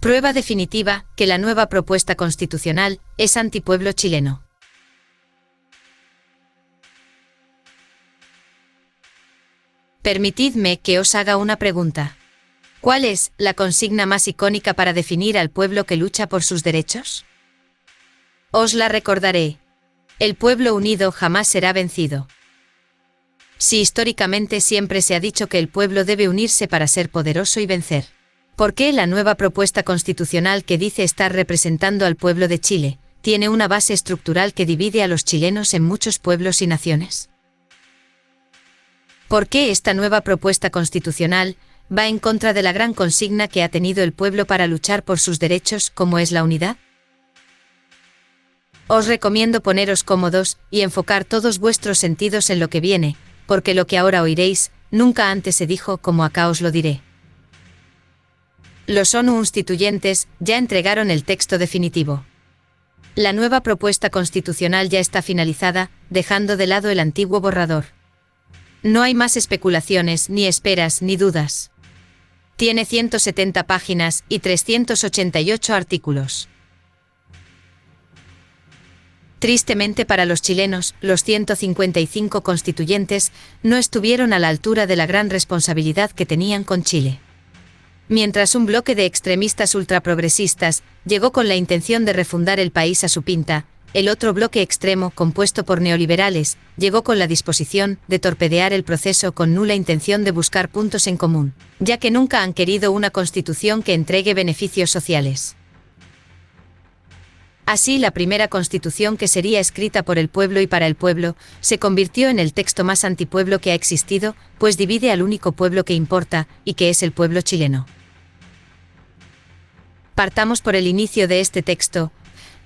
Prueba definitiva que la nueva propuesta constitucional es antipueblo chileno. Permitidme que os haga una pregunta. ¿Cuál es la consigna más icónica para definir al pueblo que lucha por sus derechos? Os la recordaré. El pueblo unido jamás será vencido. Si históricamente siempre se ha dicho que el pueblo debe unirse para ser poderoso y vencer. ¿Por qué la nueva propuesta constitucional que dice estar representando al pueblo de Chile tiene una base estructural que divide a los chilenos en muchos pueblos y naciones? ¿Por qué esta nueva propuesta constitucional va en contra de la gran consigna que ha tenido el pueblo para luchar por sus derechos, como es la unidad? Os recomiendo poneros cómodos y enfocar todos vuestros sentidos en lo que viene, porque lo que ahora oiréis, nunca antes se dijo como acá os lo diré. Los ONU constituyentes ya entregaron el texto definitivo. La nueva propuesta constitucional ya está finalizada, dejando de lado el antiguo borrador. No hay más especulaciones, ni esperas, ni dudas. Tiene 170 páginas y 388 artículos. Tristemente para los chilenos, los 155 constituyentes no estuvieron a la altura de la gran responsabilidad que tenían con Chile. Mientras un bloque de extremistas ultraprogresistas llegó con la intención de refundar el país a su pinta, el otro bloque extremo, compuesto por neoliberales, llegó con la disposición de torpedear el proceso con nula intención de buscar puntos en común, ya que nunca han querido una constitución que entregue beneficios sociales. Así, la primera constitución que sería escrita por el pueblo y para el pueblo, se convirtió en el texto más antipueblo que ha existido, pues divide al único pueblo que importa, y que es el pueblo chileno. Partamos por el inicio de este texto,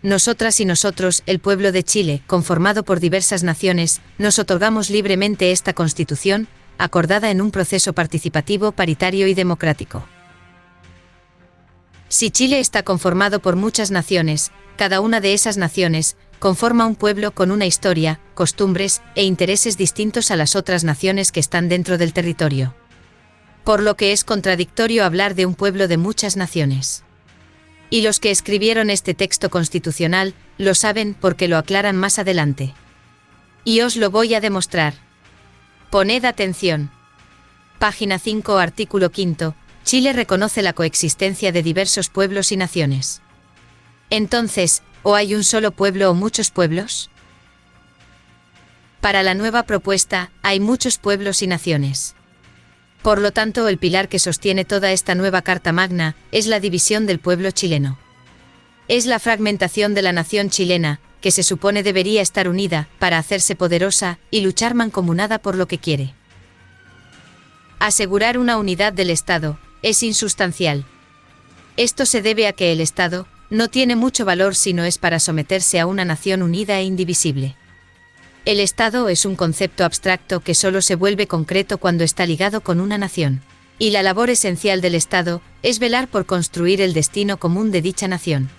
nosotras y nosotros, el pueblo de Chile, conformado por diversas naciones, nos otorgamos libremente esta Constitución, acordada en un proceso participativo, paritario y democrático. Si Chile está conformado por muchas naciones, cada una de esas naciones conforma un pueblo con una historia, costumbres e intereses distintos a las otras naciones que están dentro del territorio. Por lo que es contradictorio hablar de un pueblo de muchas naciones. Y los que escribieron este texto constitucional lo saben porque lo aclaran más adelante. Y os lo voy a demostrar. Poned atención. Página 5, artículo 5. Chile reconoce la coexistencia de diversos pueblos y naciones. Entonces, ¿o hay un solo pueblo o muchos pueblos? Para la nueva propuesta, hay muchos pueblos y naciones. Por lo tanto, el pilar que sostiene toda esta nueva Carta Magna es la división del pueblo chileno. Es la fragmentación de la nación chilena, que se supone debería estar unida para hacerse poderosa y luchar mancomunada por lo que quiere. Asegurar una unidad del Estado es insustancial. Esto se debe a que el Estado no tiene mucho valor si no es para someterse a una nación unida e indivisible. El Estado es un concepto abstracto que solo se vuelve concreto cuando está ligado con una nación. Y la labor esencial del Estado es velar por construir el destino común de dicha nación.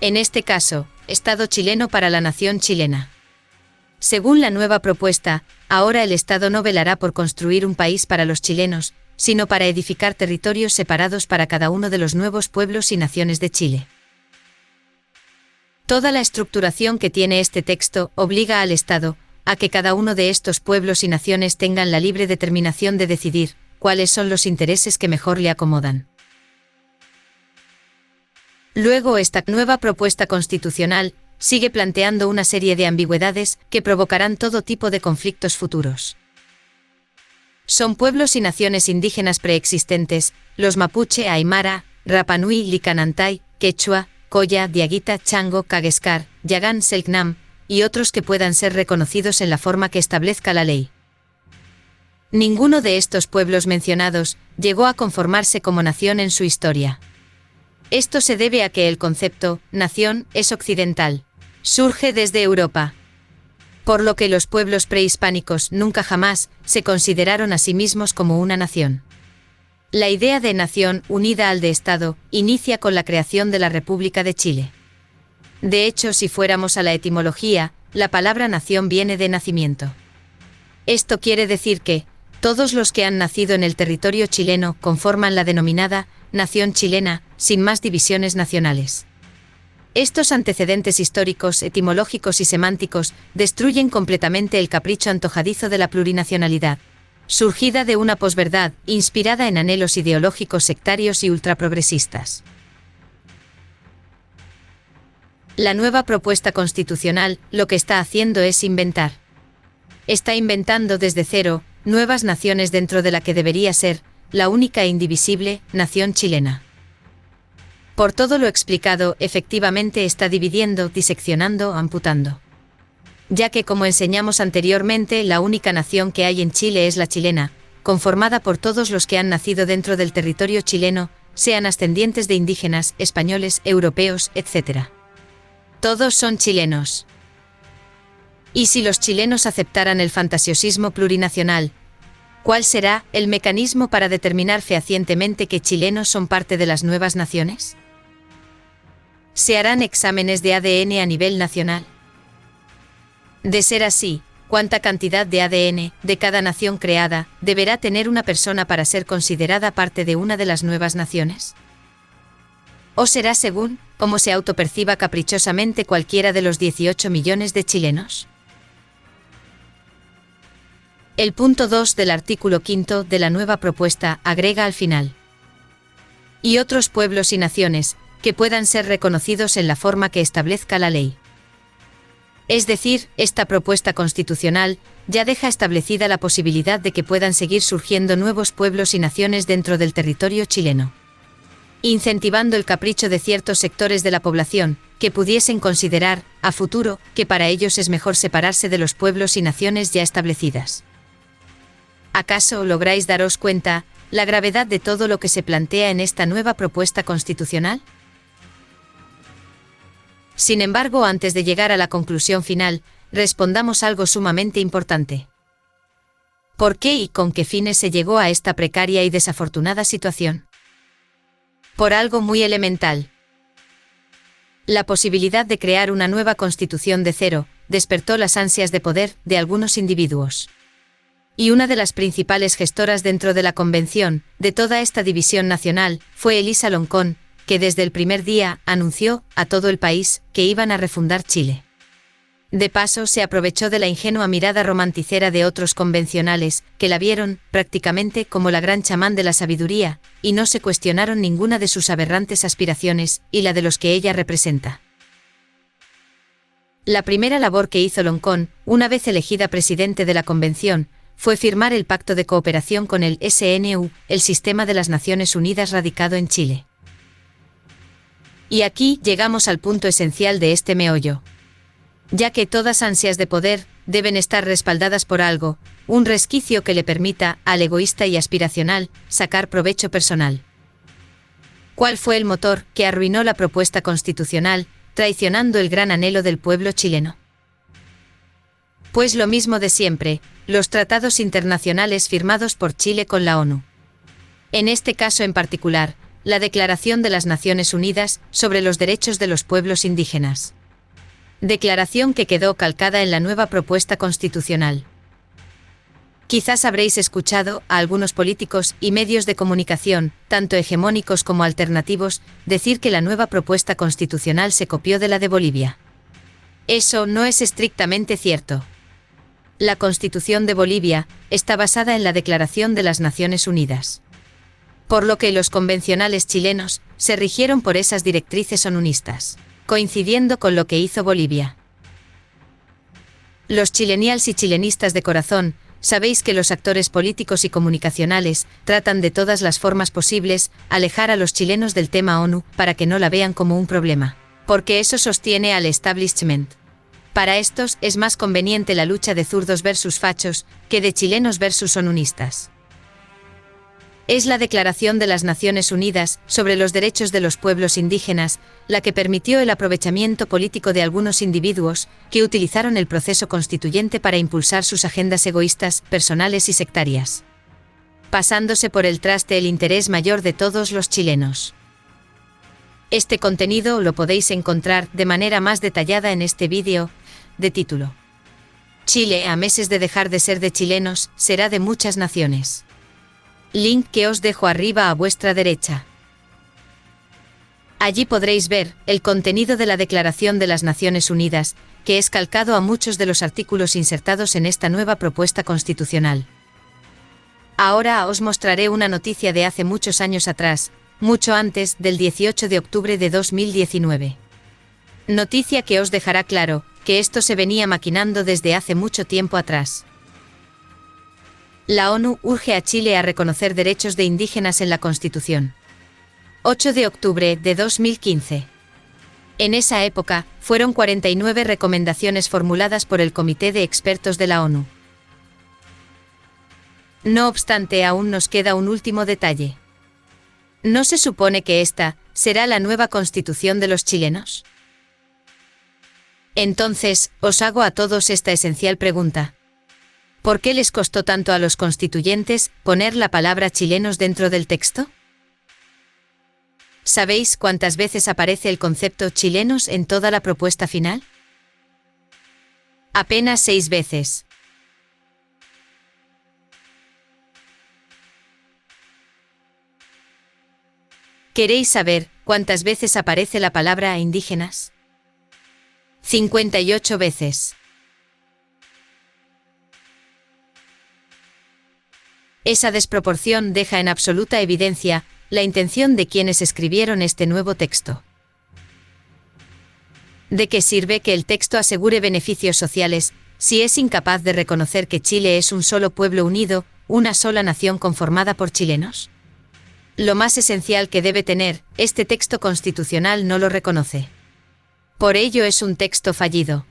En este caso, Estado chileno para la nación chilena. Según la nueva propuesta, ahora el Estado no velará por construir un país para los chilenos, sino para edificar territorios separados para cada uno de los nuevos pueblos y naciones de Chile. Toda la estructuración que tiene este texto obliga al Estado a que cada uno de estos pueblos y naciones tengan la libre determinación de decidir cuáles son los intereses que mejor le acomodan. Luego esta nueva propuesta constitucional sigue planteando una serie de ambigüedades que provocarán todo tipo de conflictos futuros. Son pueblos y naciones indígenas preexistentes, los mapuche, aymara, Rapanui, Licanantay, Quechua, Koya, Diaguita, Chango, Kageskar, Yagan, Selknam, y otros que puedan ser reconocidos en la forma que establezca la ley. Ninguno de estos pueblos mencionados llegó a conformarse como nación en su historia. Esto se debe a que el concepto nación es occidental. Surge desde Europa. Por lo que los pueblos prehispánicos nunca jamás se consideraron a sí mismos como una nación. La idea de nación unida al de Estado inicia con la creación de la República de Chile. De hecho, si fuéramos a la etimología, la palabra nación viene de nacimiento. Esto quiere decir que, Todos los que han nacido en el territorio chileno conforman la denominada nación chilena, sin más divisiones nacionales. Estos antecedentes históricos, etimológicos y semánticos destruyen completamente el capricho antojadizo de la plurinacionalidad, surgida de una posverdad inspirada en anhelos ideológicos sectarios y ultraprogresistas. La nueva propuesta constitucional lo que está haciendo es inventar. Está inventando desde cero nuevas naciones dentro de la que debería ser la única e indivisible nación chilena. Por todo lo explicado, efectivamente está dividiendo, diseccionando, amputando. Ya que, como enseñamos anteriormente, la única nación que hay en Chile es la chilena, conformada por todos los que han nacido dentro del territorio chileno, sean ascendientes de indígenas, españoles, europeos, etc. Todos son chilenos. ¿Y si los chilenos aceptaran el fantasiosismo plurinacional, ¿Cuál será el mecanismo para determinar fehacientemente que chilenos son parte de las nuevas naciones? ¿Se harán exámenes de ADN a nivel nacional? De ser así, ¿cuánta cantidad de ADN de cada nación creada deberá tener una persona para ser considerada parte de una de las nuevas naciones? ¿O será según cómo se autoperciba caprichosamente cualquiera de los 18 millones de chilenos? El punto 2 del artículo 5 de la nueva propuesta agrega al final. Y otros pueblos y naciones que puedan ser reconocidos en la forma que establezca la ley. Es decir, esta propuesta constitucional ya deja establecida la posibilidad de que puedan seguir surgiendo nuevos pueblos y naciones dentro del territorio chileno. Incentivando el capricho de ciertos sectores de la población, que pudiesen considerar, a futuro, que para ellos es mejor separarse de los pueblos y naciones ya establecidas. ¿Acaso lográis daros cuenta la gravedad de todo lo que se plantea en esta nueva propuesta constitucional? Sin embargo, antes de llegar a la conclusión final, respondamos algo sumamente importante. ¿Por qué y con qué fines se llegó a esta precaria y desafortunada situación? Por algo muy elemental. La posibilidad de crear una nueva constitución de cero despertó las ansias de poder de algunos individuos. Y una de las principales gestoras dentro de la convención, de toda esta división nacional, fue Elisa Loncón, que desde el primer día anunció a todo el país que iban a refundar Chile. De paso, se aprovechó de la ingenua mirada romanticera de otros convencionales, que la vieron, prácticamente, como la gran chamán de la sabiduría, y no se cuestionaron ninguna de sus aberrantes aspiraciones, y la de los que ella representa. La primera labor que hizo Loncón, una vez elegida presidente de la convención, fue firmar el pacto de cooperación con el SNU, el Sistema de las Naciones Unidas radicado en Chile. Y aquí llegamos al punto esencial de este meollo. Ya que todas ansias de poder deben estar respaldadas por algo, un resquicio que le permita al egoísta y aspiracional sacar provecho personal. ¿Cuál fue el motor que arruinó la propuesta constitucional, traicionando el gran anhelo del pueblo chileno? Pues lo mismo de siempre, los tratados internacionales firmados por Chile con la ONU. En este caso en particular, la Declaración de las Naciones Unidas sobre los Derechos de los Pueblos Indígenas. Declaración que quedó calcada en la nueva propuesta constitucional. Quizás habréis escuchado a algunos políticos y medios de comunicación, tanto hegemónicos como alternativos, decir que la nueva propuesta constitucional se copió de la de Bolivia. Eso no es estrictamente cierto. La Constitución de Bolivia está basada en la Declaración de las Naciones Unidas por lo que los convencionales chilenos se rigieron por esas directrices onunistas, coincidiendo con lo que hizo Bolivia. Los chilenials y chilenistas de corazón, sabéis que los actores políticos y comunicacionales tratan de todas las formas posibles alejar a los chilenos del tema ONU para que no la vean como un problema, porque eso sostiene al establishment. Para estos es más conveniente la lucha de zurdos versus fachos que de chilenos versus onunistas es la Declaración de las Naciones Unidas sobre los Derechos de los Pueblos Indígenas, la que permitió el aprovechamiento político de algunos individuos que utilizaron el proceso constituyente para impulsar sus agendas egoístas, personales y sectarias. Pasándose por el traste el interés mayor de todos los chilenos. Este contenido lo podéis encontrar de manera más detallada en este vídeo, de título. Chile, a meses de dejar de ser de chilenos, será de muchas naciones. Link que os dejo arriba a vuestra derecha. Allí podréis ver el contenido de la Declaración de las Naciones Unidas, que es calcado a muchos de los artículos insertados en esta nueva propuesta constitucional. Ahora os mostraré una noticia de hace muchos años atrás, mucho antes del 18 de octubre de 2019. Noticia que os dejará claro que esto se venía maquinando desde hace mucho tiempo atrás. La ONU urge a Chile a reconocer derechos de indígenas en la Constitución. 8 de octubre de 2015. En esa época, fueron 49 recomendaciones formuladas por el Comité de Expertos de la ONU. No obstante, aún nos queda un último detalle. ¿No se supone que esta será la nueva constitución de los chilenos? Entonces, os hago a todos esta esencial pregunta. ¿Por qué les costó tanto a los constituyentes poner la palabra chilenos dentro del texto? ¿Sabéis cuántas veces aparece el concepto chilenos en toda la propuesta final? Apenas seis veces. ¿Queréis saber cuántas veces aparece la palabra indígenas? 58 veces. Esa desproporción deja en absoluta evidencia la intención de quienes escribieron este nuevo texto. ¿De qué sirve que el texto asegure beneficios sociales si es incapaz de reconocer que Chile es un solo pueblo unido, una sola nación conformada por chilenos? Lo más esencial que debe tener, este texto constitucional no lo reconoce. Por ello es un texto fallido.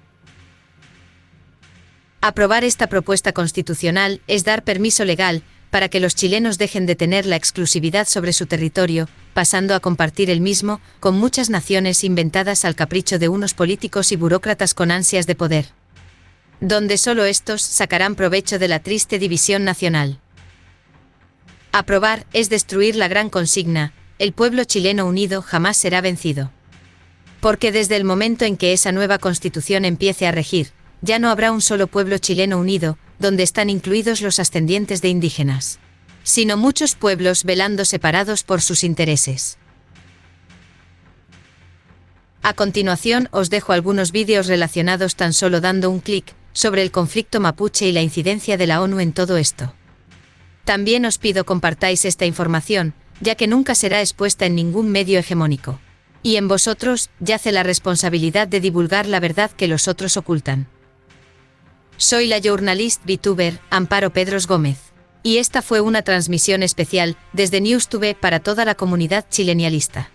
Aprobar esta propuesta constitucional es dar permiso legal para que los chilenos dejen de tener la exclusividad sobre su territorio, pasando a compartir el mismo con muchas naciones inventadas al capricho de unos políticos y burócratas con ansias de poder. Donde solo estos sacarán provecho de la triste división nacional. Aprobar es destruir la gran consigna, el pueblo chileno unido jamás será vencido. Porque desde el momento en que esa nueva constitución empiece a regir, ya no habrá un solo pueblo chileno unido, donde están incluidos los ascendientes de indígenas, sino muchos pueblos velando separados por sus intereses. A continuación os dejo algunos vídeos relacionados tan solo dando un clic sobre el conflicto mapuche y la incidencia de la ONU en todo esto. También os pido compartáis esta información, ya que nunca será expuesta en ningún medio hegemónico. Y en vosotros yace la responsabilidad de divulgar la verdad que los otros ocultan. Soy la journalist VTuber Amparo Pedros Gómez. Y esta fue una transmisión especial desde NewsTube para toda la comunidad chilenialista.